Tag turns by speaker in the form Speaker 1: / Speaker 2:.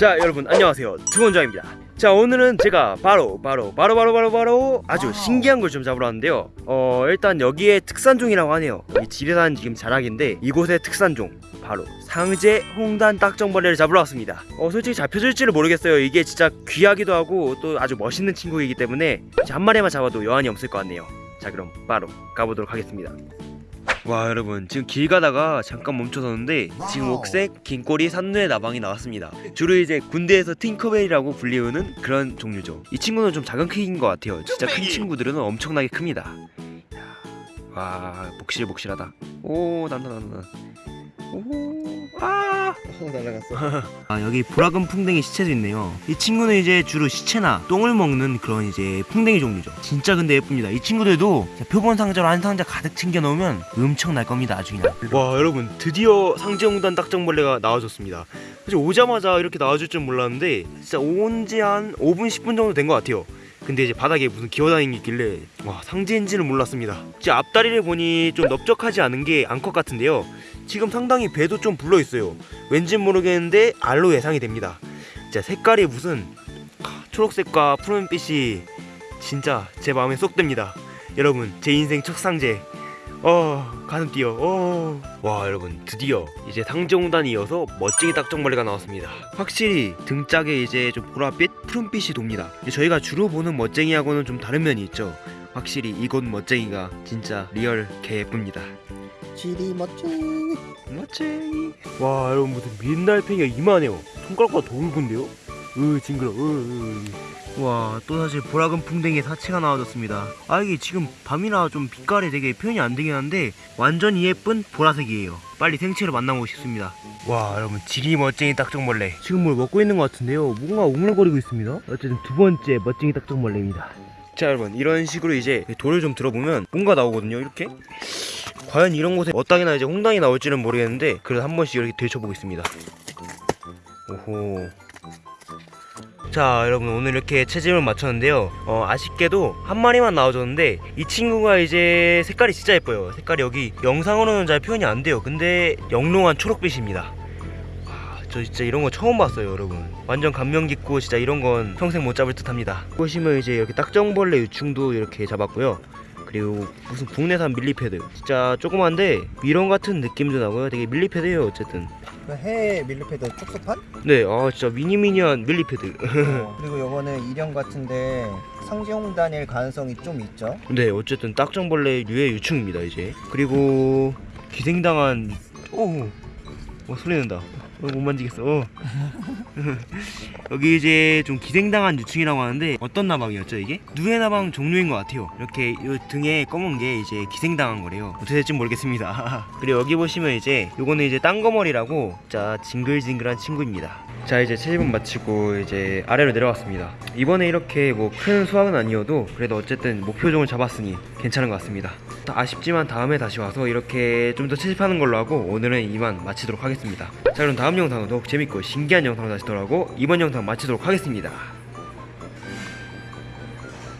Speaker 1: 자 여러분 안녕하세요. 두원장입니다. 자 오늘은 제가 바로 바로 바로 바로 바로 바로 아주 신기한 걸 좀 잡으러 왔는데요. 어 일단 여기에 특산종이라고 하네요. 이 지리산 지금 자락인데 이곳의 특산종 바로 상제 홍단 딱정벌레를 잡으러 왔습니다. 어 솔직히 잡혀줄지를 모르겠어요. 이게 진짜 귀하기도 하고 또 아주 멋있는 친구이기 때문에 한 마리만 잡아도 여한이 없을 것 같네요. 자 그럼 바로 가보도록 하겠습니다 와 여러분. 지금 길 가다가 잠깐 멈춰섰는데 지금 옥색 긴 꼬리 산누의 나방이 나왔습니다. 주로 이제 군대에서 팅커벨이라고 불리우는 그런 종류죠. 이 친구는 좀 작은 크기인 것 같아요. 진짜 큰 친구들은 엄청나게 큽니다. 와 복실복실하다. 오 난다 난다 오 아.
Speaker 2: 날라갔어.
Speaker 1: 아 여기 보라금 풍뎅이 시체도 있네요. 이 친구는 이제 주로 시체나 똥을 먹는 그런 이제 풍뎅이 종류죠. 진짜 근데 예쁩니다. 이 친구들도 표본 상자로 한 상자 가득 챙겨 넣으면 엄청 날 겁니다 아주 그냥. 와 여러분 드디어 상제홍단 딱정벌레가 나와줬습니다. 사실 오자마자 이렇게 나와줄 줄 몰랐는데 진짜 온 지 한 5분 10분 정도 된 것 같아요 근데 이제 바닥에 무슨 기어다니는 게 있길래 와 상제인지는 몰랐습니다. 이제 앞다리를 보니 좀 넓적하지 않은 게 암컷 같은데요. 지금 상당히 배도 좀 불러 있어요. 왠진 모르겠는데 알로 예상이 됩니다. 진짜 색깔이 무슨 아, 초록색과 푸른빛이 진짜 제 마음에 쏙 듭니다. 여러분 제 인생 첫 상제 어 가슴 뛰어. 어. 와 여러분 드디어 이제 상제홍단이 이어서 멋쟁이 딱정벌레가 나왔습니다. 확실히 등짝에 이제 좀 보랏빛 푸른빛이 돕니다. 저희가 주로 보는 멋쟁이하고는 좀 다른 면이 있죠. 확실히 이곳 멋쟁이가 진짜 real 개 예쁩니다.
Speaker 2: 지리 멋쟁이.
Speaker 1: 멋쟁이. 와 여러분 무슨 민달팽이가 이만해요. 손가락보다 더 굵은데요? 으 징그러 와 또 사실 보라금풍뎅이 사체가 나와줬습니다. 아 이게 지금 밤이라 좀 빛깔이 되게 표현이 안 되긴 한데 완전히 예쁜 보라색이에요. 빨리 생체로 만나보고 싶습니다. 와 여러분 지리 멋쟁이 딱정벌레. 지금 뭘 먹고 있는 것 같은데요. 뭔가 오물거리고 있습니다. 어쨌든 두 번째 멋쟁이 딱정벌레입니다. 자 여러분 이런 식으로 이제 돌을 좀 들어보면 뭔가 나오거든요 이렇게. 과연 이런 곳에 어땅이나 이제 홍당이 나올지는 모르겠는데 그래도 한 번씩 이렇게 되쳐보겠습니다. 오호 자 여러분 오늘 이렇게 채집을 마쳤는데요. 어, 아쉽게도 한 마리만 나와줬는데 이 친구가 이제 색깔이 진짜 예뻐요. 색깔이 여기 영상으로는 잘 표현이 안 돼요. 근데 영롱한 초록빛입니다. 와, 저 진짜 이런 거 처음 봤어요 여러분. 완전 감명 깊고 진짜 이런 건 평생 못 잡을 듯 합니다. 보시면 이제 이렇게 딱정벌레 유충도 이렇게 잡았고요. 그리고 무슨 국내산 밀리패드. 진짜 조그만데 미런 같은 느낌도 나고요. 되게 밀리패드예요 어쨌든
Speaker 2: 그해 밀리패드 쪽수판?
Speaker 1: 네 아 진짜 미니미니한 밀리패드
Speaker 2: 어, 그리고 요거는 일형 같은데 상지홍단일 가능성이 좀 있죠.
Speaker 1: 네 어쨌든 딱정벌레 류의 유충입니다 이제 그리고 기생당한 오, 어 소리 어, 못 만지겠어 어. 여기 이제 좀 기생당한 유충이라고 하는데 어떤 나방이었죠 이게? 누에 나방 종류인 것 같아요 이렇게 요 등에 검은 게 이제 기생당한 거래요 어떻게 될지 모르겠습니다 그리고 여기 보시면 이제 요거는 이제 땅거머리라고 자 징글징글한 친구입니다 자 이제 채집은 마치고 이제 아래로 내려왔습니다. 이번에 이렇게 뭐 큰 수확은 아니어도 그래도 어쨌든 목표종을 잡았으니 괜찮은 것 같습니다. 아쉽지만 다음에 다시 와서 이렇게 좀 더 채집하는 걸로 하고 오늘은 이만 마치도록 하겠습니다. 자 그럼 다음 영상도 더욱 재밌고 신기한 영상으로 다시 돌아오고 이번 영상 마치도록 하겠습니다